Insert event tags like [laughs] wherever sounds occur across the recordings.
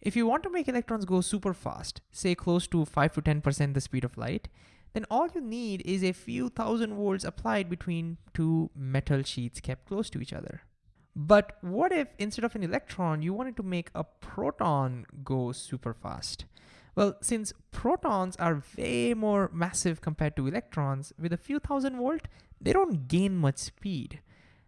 If you want to make electrons go super fast, say close to 5 to 10% the speed of light, then all you need is a few thousand volts applied between two metal sheets kept close to each other. But what if instead of an electron, you wanted to make a proton go super fast? Well, since protons are way more massive compared to electrons, with a few thousand volt, they don't gain much speed.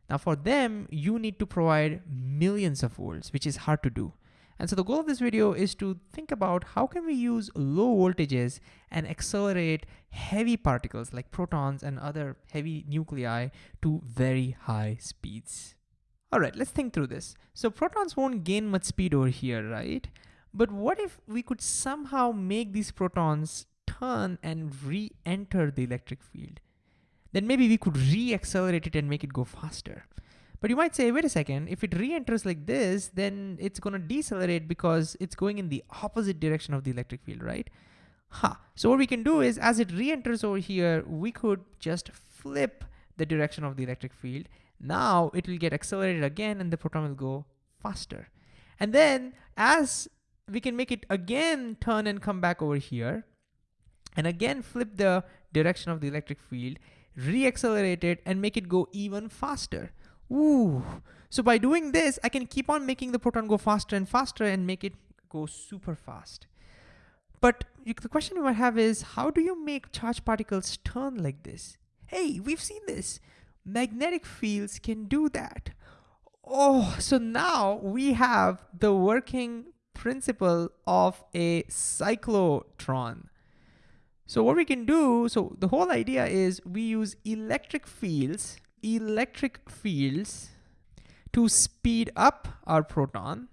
Now for them, you need to provide millions of volts, which is hard to do. And so the goal of this video is to think about how can we use low voltages and accelerate heavy particles like protons and other heavy nuclei to very high speeds. All right, let's think through this. So protons won't gain much speed over here, right? But what if we could somehow make these protons turn and re-enter the electric field? Then maybe we could re-accelerate it and make it go faster. But you might say, wait a second, if it re-enters like this, then it's gonna decelerate because it's going in the opposite direction of the electric field, right? Huh. So what we can do is, as it re-enters over here, we could just flip the direction of the electric field. Now it will get accelerated again and the proton will go faster. And then as we can make it again turn and come back over here and again flip the direction of the electric field, re-accelerate it and make it go even faster. Ooh. So by doing this, I can keep on making the proton go faster and faster and make it go super fast. But the question you might have is, how do you make charged particles turn like this? Hey, we've seen this. Magnetic fields can do that. Oh, so now we have the working principle of a cyclotron. So what we can do, so the whole idea is we use electric fields, electric fields to speed up our proton,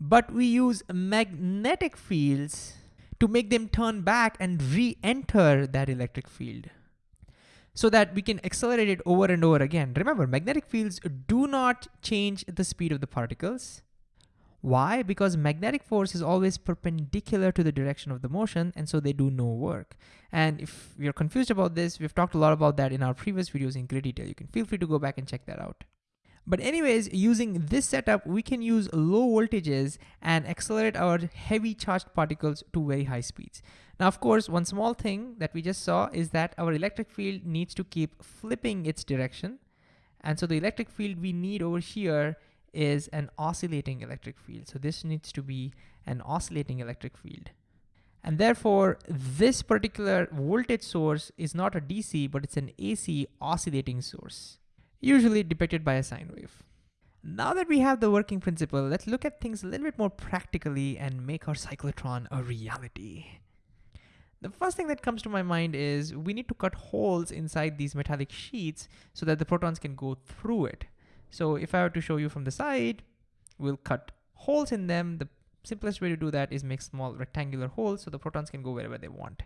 but we use magnetic fields to make them turn back and re-enter that electric field so that we can accelerate it over and over again. Remember, magnetic fields do not change the speed of the particles. Why? Because magnetic force is always perpendicular to the direction of the motion, and so they do no work. And if you're confused about this, we've talked a lot about that in our previous videos in great detail. You can feel free to go back and check that out. But anyways, using this setup, we can use low voltages and accelerate our heavy charged particles to very high speeds. Now, of course, one small thing that we just saw is that our electric field needs to keep flipping its direction. And so the electric field we need over here is an oscillating electric field. So this needs to be an oscillating electric field. And therefore, this particular voltage source is not a DC, but it's an AC oscillating source, usually depicted by a sine wave. Now that we have the working principle, let's look at things a little bit more practically and make our cyclotron a reality. The first thing that comes to my mind is we need to cut holes inside these metallic sheets so that the protons can go through it. So if I were to show you from the side, we'll cut holes in them. The simplest way to do that is make small rectangular holes so the protons can go wherever they want.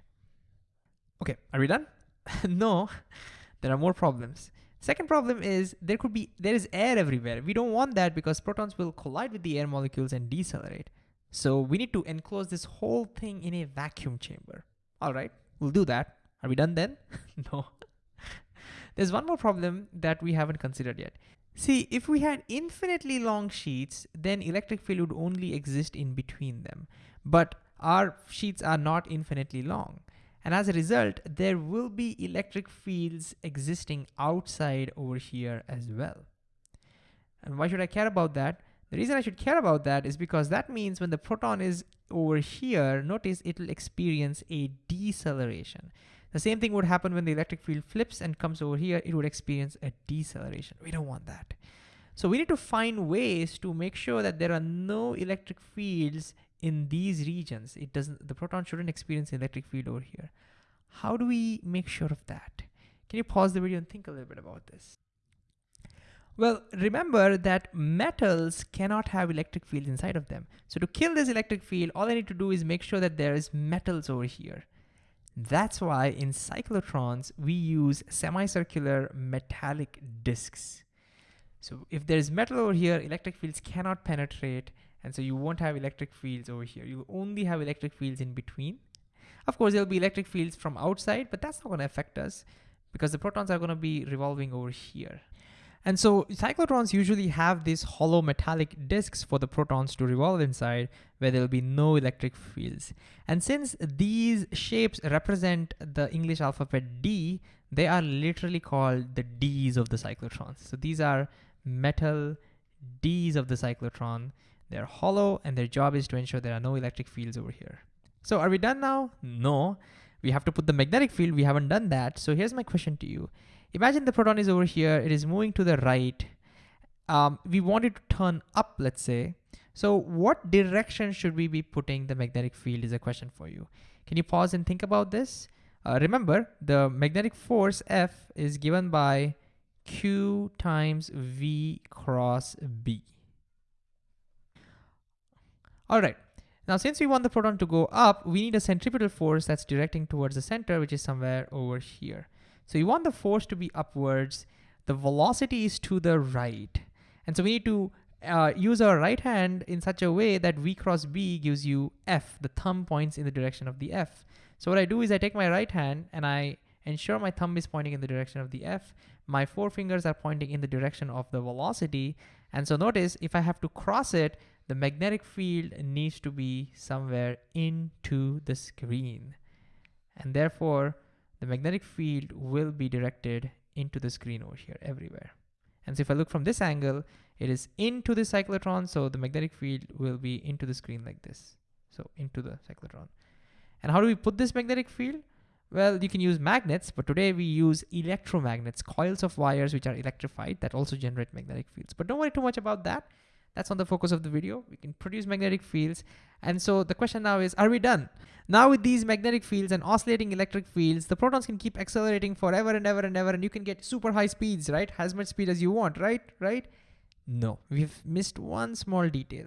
Okay, are we done? [laughs] no, [laughs] there are more problems. Second problem is there could be, there is air everywhere. We don't want that because protons will collide with the air molecules and decelerate. So we need to enclose this whole thing in a vacuum chamber. All right, we'll do that. Are we done then? [laughs] no. There's one more problem that we haven't considered yet. See, if we had infinitely long sheets, then electric field would only exist in between them. But our sheets are not infinitely long. And as a result, there will be electric fields existing outside over here as well. And why should I care about that? The reason I should care about that is because that means when the proton is over here, notice it will experience a deceleration. The same thing would happen when the electric field flips and comes over here, it would experience a deceleration. We don't want that. So we need to find ways to make sure that there are no electric fields in these regions. It doesn't, the proton shouldn't experience electric field over here. How do we make sure of that? Can you pause the video and think a little bit about this? Well, remember that metals cannot have electric fields inside of them. So to kill this electric field, all I need to do is make sure that there is metals over here. That's why in cyclotrons, we use semicircular metallic disks. So if there's metal over here, electric fields cannot penetrate, and so you won't have electric fields over here. You'll only have electric fields in between. Of course, there'll be electric fields from outside, but that's not gonna affect us because the protons are gonna be revolving over here. And so cyclotrons usually have these hollow metallic disks for the protons to revolve inside where there'll be no electric fields. And since these shapes represent the English alphabet D, they are literally called the Ds of the cyclotrons. So these are metal Ds of the cyclotron. They're hollow and their job is to ensure there are no electric fields over here. So are we done now? No. We have to put the magnetic field. We haven't done that. So here's my question to you. Imagine the proton is over here. It is moving to the right. Um, we want it to turn up, let's say. So what direction should we be putting the magnetic field is a question for you. Can you pause and think about this? Uh, remember, the magnetic force F is given by Q times V cross B. All right, now since we want the proton to go up, we need a centripetal force that's directing towards the center, which is somewhere over here. So you want the force to be upwards, the velocity is to the right. And so we need to uh, use our right hand in such a way that V cross B gives you F, the thumb points in the direction of the F. So what I do is I take my right hand and I ensure my thumb is pointing in the direction of the F. My four fingers are pointing in the direction of the velocity. And so notice if I have to cross it, the magnetic field needs to be somewhere into the screen. And therefore, the magnetic field will be directed into the screen over here everywhere. And so if I look from this angle, it is into the cyclotron, so the magnetic field will be into the screen like this. So into the cyclotron. And how do we put this magnetic field? Well, you can use magnets, but today we use electromagnets, coils of wires which are electrified that also generate magnetic fields. But don't worry too much about that. That's not the focus of the video. We can produce magnetic fields. And so the question now is, are we done? Now with these magnetic fields and oscillating electric fields, the protons can keep accelerating forever and ever and ever, and you can get super high speeds, right? As much speed as you want, right? Right? No, we've missed one small detail.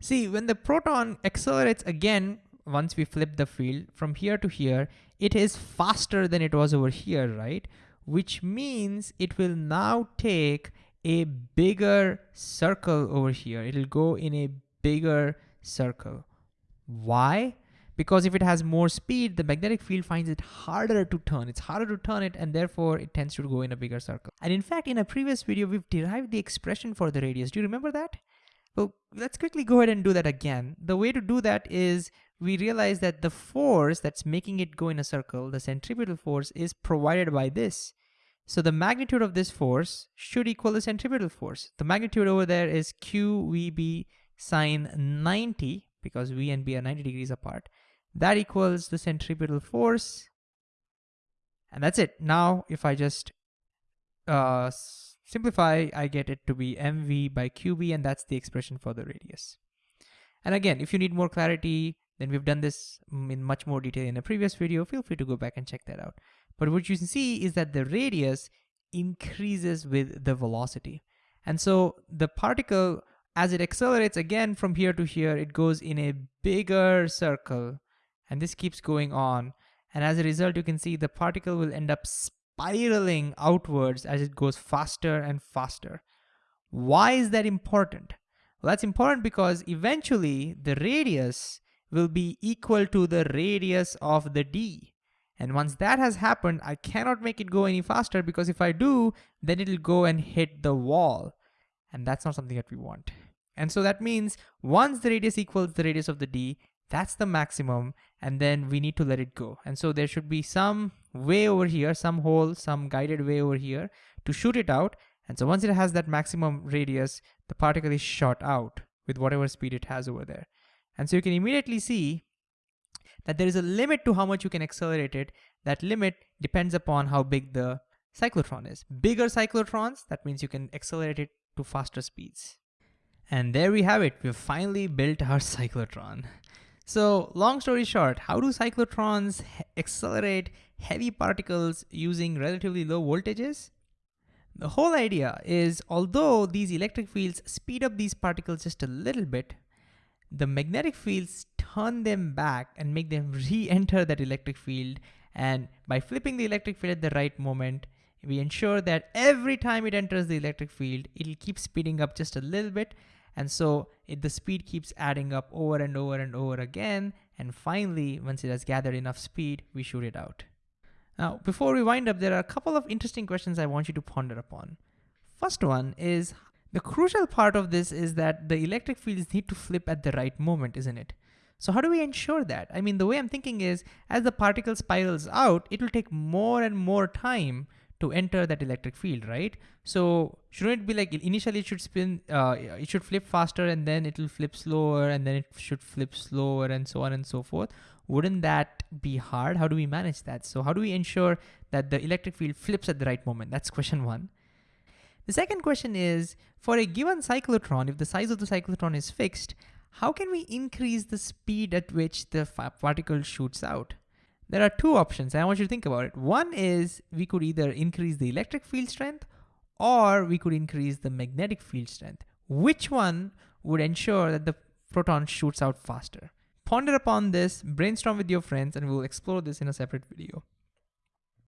See, when the proton accelerates again once we flip the field from here to here, it is faster than it was over here, right? Which means it will now take a bigger circle over here. It'll go in a bigger circle. Why? Because if it has more speed, the magnetic field finds it harder to turn. It's harder to turn it and therefore it tends to go in a bigger circle. And in fact, in a previous video, we've derived the expression for the radius. Do you remember that? Well, let's quickly go ahead and do that again. The way to do that is we realize that the force that's making it go in a circle, the centripetal force, is provided by this. So the magnitude of this force should equal the centripetal force. The magnitude over there is QVB sine 90, because V and B are 90 degrees apart. That equals the centripetal force. And that's it. Now, if I just uh, simplify, I get it to be mv by qb, and that's the expression for the radius. And again, if you need more clarity, then we've done this in much more detail in a previous video. Feel free to go back and check that out. But what you see is that the radius increases with the velocity. And so the particle, as it accelerates again from here to here, it goes in a bigger circle. And this keeps going on. And as a result, you can see the particle will end up spiraling outwards as it goes faster and faster. Why is that important? Well, that's important because eventually the radius will be equal to the radius of the D. And once that has happened, I cannot make it go any faster because if I do, then it'll go and hit the wall. And that's not something that we want. And so that means once the radius equals the radius of the D, that's the maximum, and then we need to let it go. And so there should be some way over here, some hole, some guided way over here to shoot it out. And so once it has that maximum radius, the particle is shot out with whatever speed it has over there. And so you can immediately see that there is a limit to how much you can accelerate it. That limit depends upon how big the cyclotron is. Bigger cyclotrons, that means you can accelerate it to faster speeds. And there we have it. We've finally built our [laughs] cyclotron. So long story short, how do cyclotrons accelerate heavy particles using relatively low voltages? The whole idea is although these electric fields speed up these particles just a little bit, the magnetic fields turn them back and make them re-enter that electric field. And by flipping the electric field at the right moment, we ensure that every time it enters the electric field, it'll keep speeding up just a little bit. And so it, the speed keeps adding up over and over and over again. And finally, once it has gathered enough speed, we shoot it out. Now, before we wind up, there are a couple of interesting questions I want you to ponder upon. First one is the crucial part of this is that the electric fields need to flip at the right moment, isn't it? So how do we ensure that? I mean, the way I'm thinking is as the particle spirals out, it will take more and more time to enter that electric field, right? So shouldn't it be like initially it should spin, uh, it should flip faster and then it will flip slower and then it should flip slower and so on and so forth. Wouldn't that be hard? How do we manage that? So how do we ensure that the electric field flips at the right moment? That's question one. The second question is, for a given cyclotron, if the size of the cyclotron is fixed, how can we increase the speed at which the particle shoots out? There are two options, and I want you to think about it. One is we could either increase the electric field strength or we could increase the magnetic field strength. Which one would ensure that the proton shoots out faster? Ponder upon this, brainstorm with your friends, and we'll explore this in a separate video.